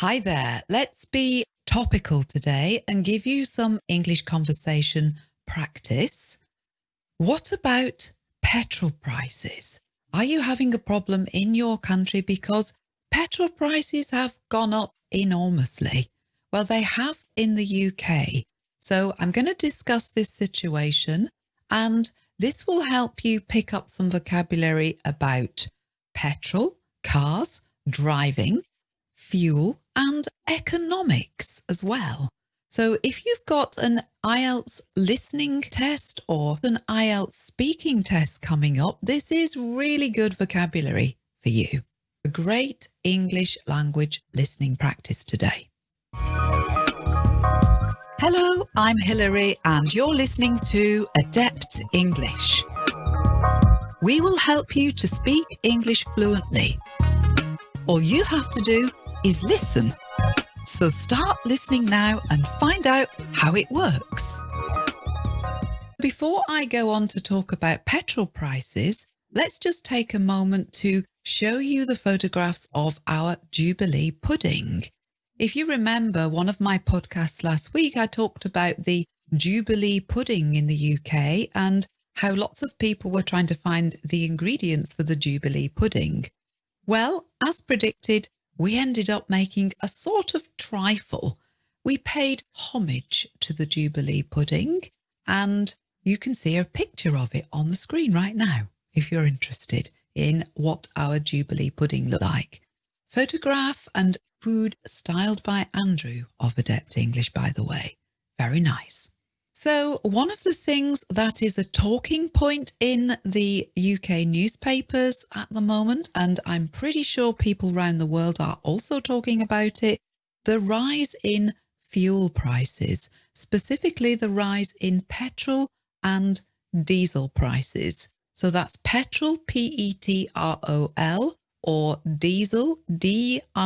Hi there. Let's be topical today and give you some English conversation practice. What about petrol prices? Are you having a problem in your country because petrol prices have gone up enormously? Well, they have in the UK. So I'm going to discuss this situation and this will help you pick up some vocabulary about petrol, cars, driving, fuel and economics as well. So if you've got an IELTS listening test or an IELTS speaking test coming up, this is really good vocabulary for you. A great English language listening practice today. Hello, I'm Hilary and you're listening to Adept English. We will help you to speak English fluently. All you have to do is listen. So start listening now and find out how it works. Before I go on to talk about petrol prices, let's just take a moment to show you the photographs of our Jubilee pudding. If you remember one of my podcasts last week, I talked about the Jubilee pudding in the UK and how lots of people were trying to find the ingredients for the Jubilee pudding. Well, as predicted, we ended up making a sort of trifle. We paid homage to the Jubilee pudding and you can see a picture of it on the screen right now if you're interested in what our Jubilee pudding looked like. Photograph and food styled by Andrew of Adept English, by the way. Very nice. So one of the things that is a talking point in the UK newspapers at the moment, and I'm pretty sure people around the world are also talking about it, the rise in fuel prices, specifically the rise in petrol and diesel prices. So that's petrol, P-E-T-R-O-L, or diesel, D-I-E-S-E-L.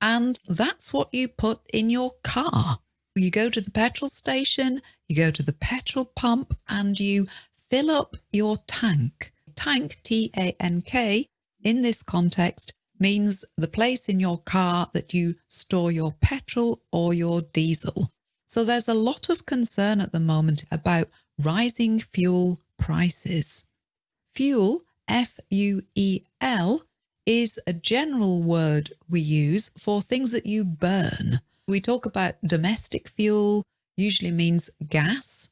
And that's what you put in your car. You go to the petrol station, you go to the petrol pump and you fill up your tank. Tank, T-A-N-K, in this context means the place in your car that you store your petrol or your diesel. So there's a lot of concern at the moment about rising fuel prices. Fuel, F-U-E-L, is a general word we use for things that you burn. We talk about domestic fuel, usually means gas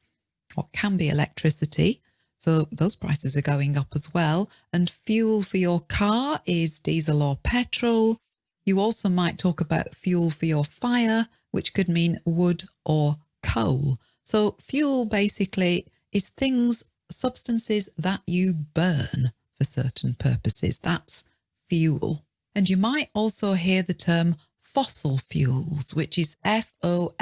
or can be electricity. So those prices are going up as well. And fuel for your car is diesel or petrol. You also might talk about fuel for your fire, which could mean wood or coal. So fuel basically is things, substances that you burn for certain purposes. That's fuel. And you might also hear the term fossil fuels, which is F-O-S-S-I-L.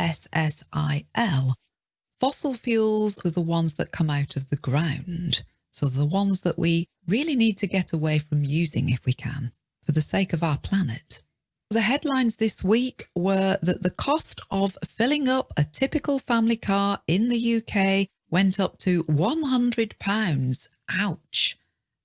Fossil fuels are the ones that come out of the ground. So the ones that we really need to get away from using if we can, for the sake of our planet. The headlines this week were that the cost of filling up a typical family car in the UK went up to £100. Ouch.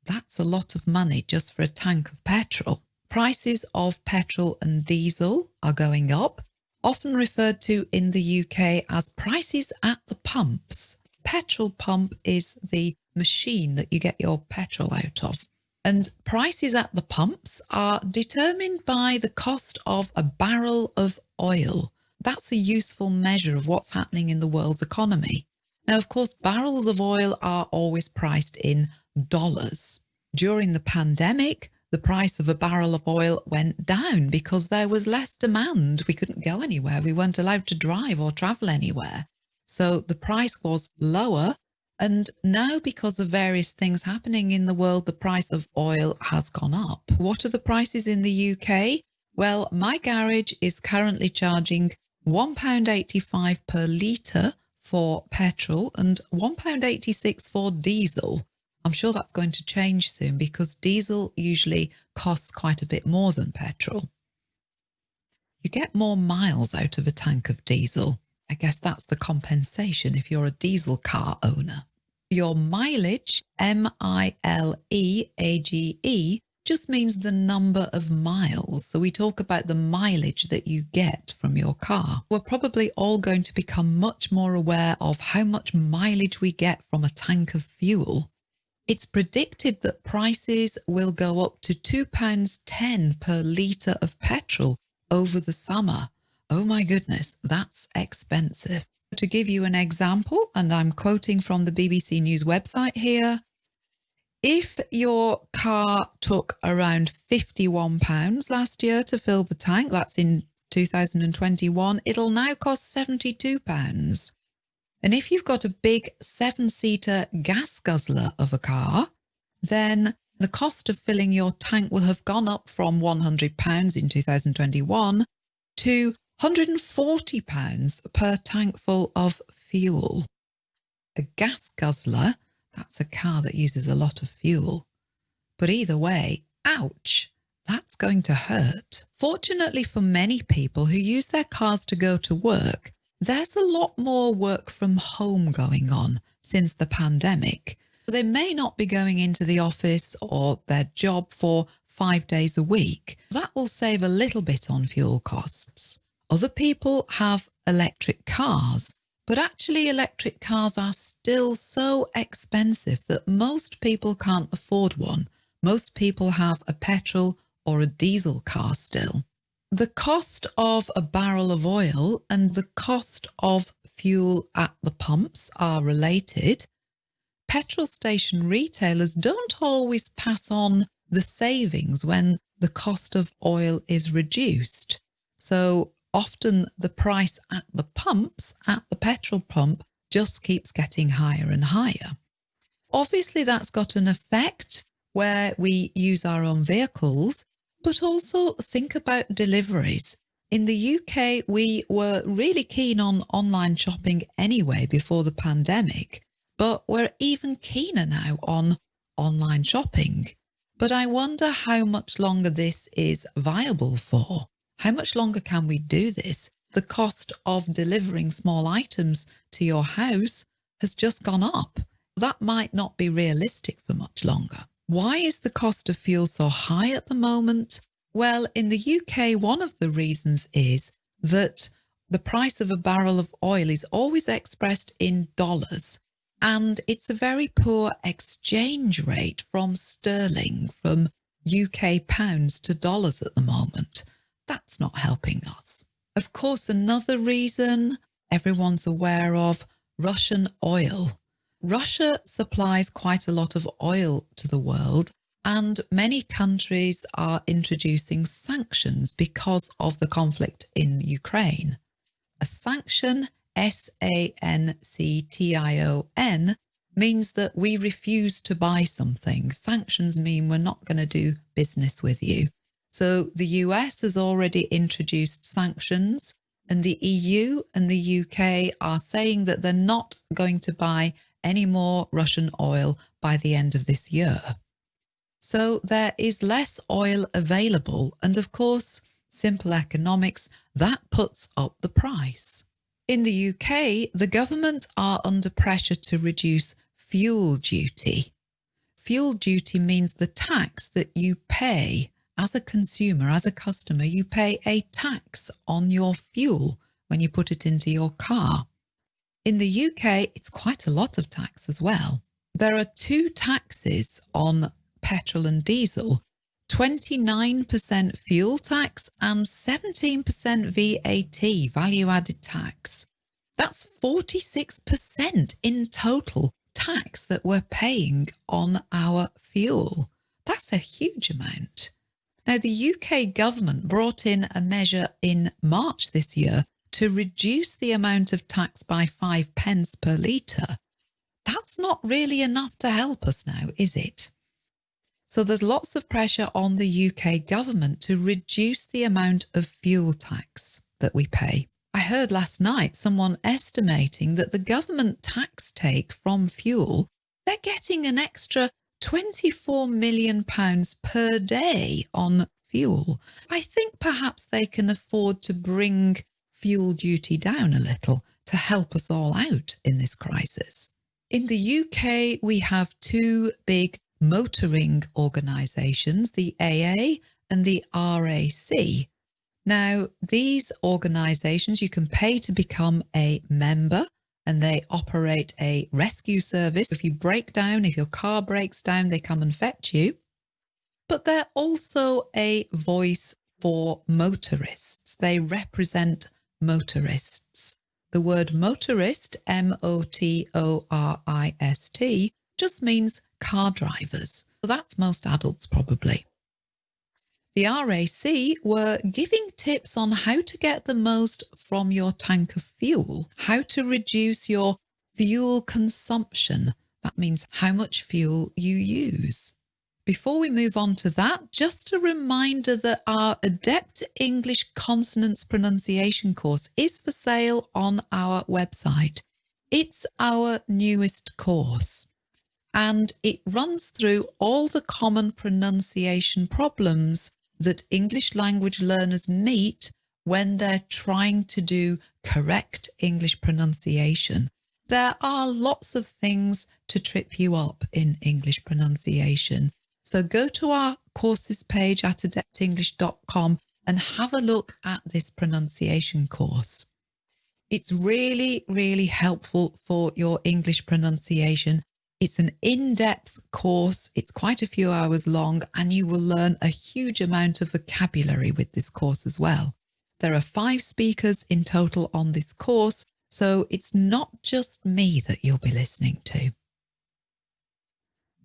That's a lot of money just for a tank of petrol. Prices of petrol and diesel are going up, often referred to in the UK as prices at the pumps. Petrol pump is the machine that you get your petrol out of. And prices at the pumps are determined by the cost of a barrel of oil. That's a useful measure of what's happening in the world's economy. Now, of course, barrels of oil are always priced in dollars. During the pandemic, the price of a barrel of oil went down because there was less demand. We couldn't go anywhere. We weren't allowed to drive or travel anywhere. So the price was lower. And now because of various things happening in the world, the price of oil has gone up. What are the prices in the UK? Well, my garage is currently charging £1.85 per litre for petrol and £1.86 for diesel. I'm sure that's going to change soon because diesel usually costs quite a bit more than petrol. You get more miles out of a tank of diesel. I guess that's the compensation if you're a diesel car owner. Your mileage, M-I-L-E-A-G-E, just means the number of miles. So we talk about the mileage that you get from your car. We're probably all going to become much more aware of how much mileage we get from a tank of fuel. It's predicted that prices will go up to £2.10 per litre of petrol over the summer. Oh my goodness, that's expensive. To give you an example, and I'm quoting from the BBC News website here, if your car took around £51 last year to fill the tank, that's in 2021, it'll now cost £72. And if you've got a big seven-seater gas guzzler of a car, then the cost of filling your tank will have gone up from £100 in 2021 to £140 per tank full of fuel. A gas guzzler, that's a car that uses a lot of fuel. But either way, ouch, that's going to hurt. Fortunately for many people who use their cars to go to work, there's a lot more work from home going on since the pandemic. They may not be going into the office or their job for five days a week. That will save a little bit on fuel costs. Other people have electric cars, but actually electric cars are still so expensive that most people can't afford one. Most people have a petrol or a diesel car still. The cost of a barrel of oil and the cost of fuel at the pumps are related. Petrol station retailers don't always pass on the savings when the cost of oil is reduced. So often the price at the pumps, at the petrol pump, just keeps getting higher and higher. Obviously, that's got an effect where we use our own vehicles, but also think about deliveries. In the UK, we were really keen on online shopping anyway before the pandemic, but we're even keener now on online shopping. But I wonder how much longer this is viable for. How much longer can we do this? The cost of delivering small items to your house has just gone up. That might not be realistic for much longer. Why is the cost of fuel so high at the moment? Well, in the UK, one of the reasons is that the price of a barrel of oil is always expressed in dollars and it's a very poor exchange rate from sterling, from UK pounds to dollars at the moment. That's not helping us. Of course, another reason everyone's aware of Russian oil. Russia supplies quite a lot of oil to the world and many countries are introducing sanctions because of the conflict in Ukraine. A sanction, S-A-N-C-T-I-O-N, means that we refuse to buy something. Sanctions mean we're not going to do business with you. So the US has already introduced sanctions and the EU and the UK are saying that they're not going to buy any more Russian oil by the end of this year. So there is less oil available and of course, simple economics, that puts up the price. In the UK, the government are under pressure to reduce fuel duty. Fuel duty means the tax that you pay as a consumer, as a customer, you pay a tax on your fuel when you put it into your car. In the UK, it's quite a lot of tax as well. There are two taxes on petrol and diesel, 29% fuel tax and 17% VAT, value added tax. That's 46% in total tax that we're paying on our fuel. That's a huge amount. Now, the UK government brought in a measure in March this year to reduce the amount of tax by five pence per litre. That's not really enough to help us now, is it? So there's lots of pressure on the UK government to reduce the amount of fuel tax that we pay. I heard last night someone estimating that the government tax take from fuel, they're getting an extra 24 million pounds per day on fuel. I think perhaps they can afford to bring fuel duty down a little to help us all out in this crisis. In the UK, we have two big motoring organisations, the AA and the RAC. Now, these organisations, you can pay to become a member and they operate a rescue service. If you break down, if your car breaks down, they come and fetch you. But they're also a voice for motorists. They represent motorists. The word motorist, M-O-T-O-R-I-S-T, just means car drivers. So that's most adults probably. The RAC were giving tips on how to get the most from your tank of fuel, how to reduce your fuel consumption. That means how much fuel you use. Before we move on to that, just a reminder that our Adept English Consonants Pronunciation course is for sale on our website. It's our newest course and it runs through all the common pronunciation problems that English language learners meet when they're trying to do correct English pronunciation. There are lots of things to trip you up in English pronunciation. So go to our courses page at adeptenglish.com and have a look at this pronunciation course. It's really, really helpful for your English pronunciation it's an in-depth course. It's quite a few hours long and you will learn a huge amount of vocabulary with this course as well. There are five speakers in total on this course, so it's not just me that you'll be listening to.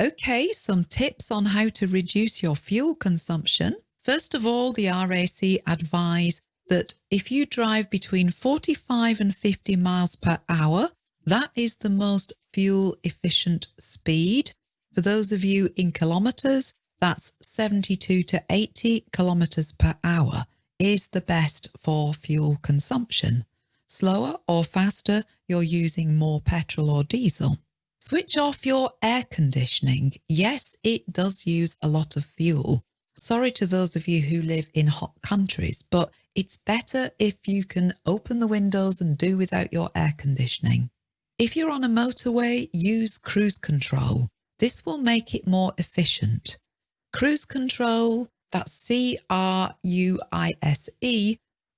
Okay, some tips on how to reduce your fuel consumption. First of all, the RAC advise that if you drive between 45 and 50 miles per hour, that is the most fuel efficient speed. For those of you in kilometres, that's 72 to 80 kilometres per hour is the best for fuel consumption. Slower or faster, you're using more petrol or diesel. Switch off your air conditioning. Yes, it does use a lot of fuel. Sorry to those of you who live in hot countries, but it's better if you can open the windows and do without your air conditioning. If you're on a motorway, use cruise control. This will make it more efficient. Cruise control, that's C-R-U-I-S-E,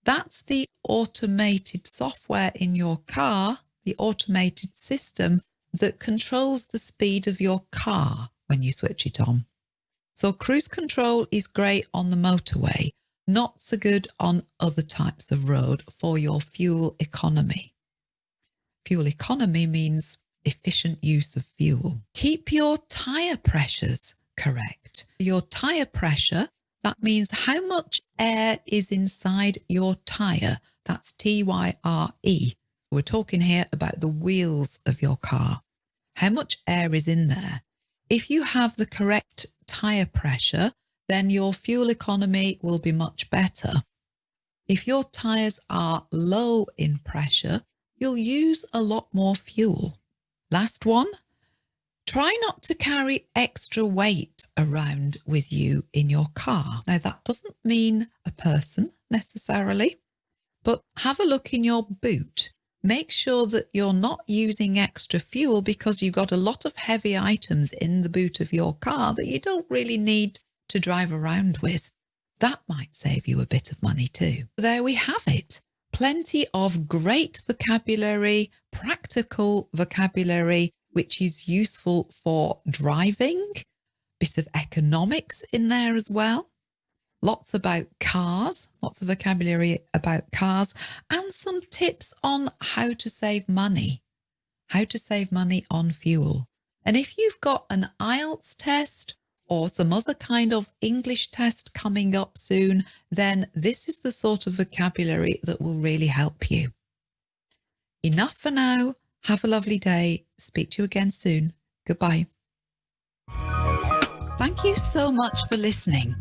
that's the automated software in your car, the automated system that controls the speed of your car when you switch it on. So cruise control is great on the motorway, not so good on other types of road for your fuel economy. Fuel economy means efficient use of fuel. Keep your tyre pressures correct. Your tyre pressure, that means how much air is inside your tyre. That's T-Y-R-E. We're talking here about the wheels of your car. How much air is in there? If you have the correct tyre pressure, then your fuel economy will be much better. If your tyres are low in pressure, you'll use a lot more fuel. Last one, try not to carry extra weight around with you in your car. Now that doesn't mean a person necessarily, but have a look in your boot. Make sure that you're not using extra fuel because you've got a lot of heavy items in the boot of your car that you don't really need to drive around with. That might save you a bit of money too. There we have it plenty of great vocabulary, practical vocabulary, which is useful for driving, bit of economics in there as well. Lots about cars, lots of vocabulary about cars and some tips on how to save money, how to save money on fuel. And if you've got an IELTS test or some other kind of English test coming up soon, then this is the sort of vocabulary that will really help you. Enough for now. Have a lovely day. Speak to you again soon. Goodbye. Thank you so much for listening.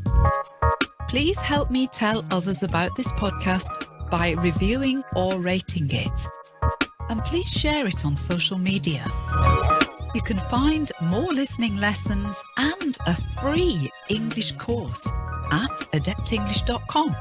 Please help me tell others about this podcast by reviewing or rating it. And please share it on social media. You can find more listening lessons and a free English course at adeptenglish.com.